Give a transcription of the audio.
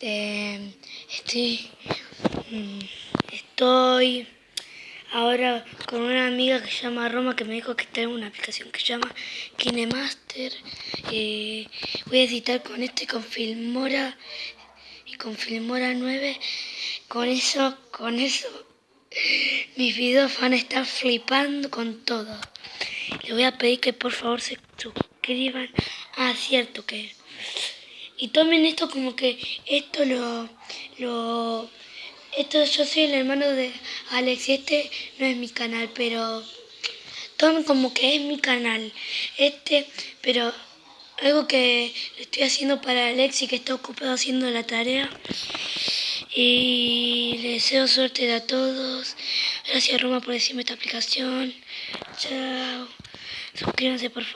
Eh, estoy, mm, estoy ahora con una amiga que se llama Roma que me dijo que tengo una aplicación que se llama KineMaster. Eh, voy a editar con este, con Filmora y con Filmora 9. Con eso, con eso, mis videos van a estar flipando con todo. Le voy a pedir que por favor se suscriban. Ah, cierto que... Y tomen esto como que esto lo... lo esto yo soy el hermano de Alex y este no es mi canal, pero tomen como que es mi canal. Este, pero algo que estoy haciendo para Alex y que está ocupado haciendo la tarea. Y les deseo suerte a todos. Gracias Roma por decirme esta aplicación. Chao. Suscríbanse por favor.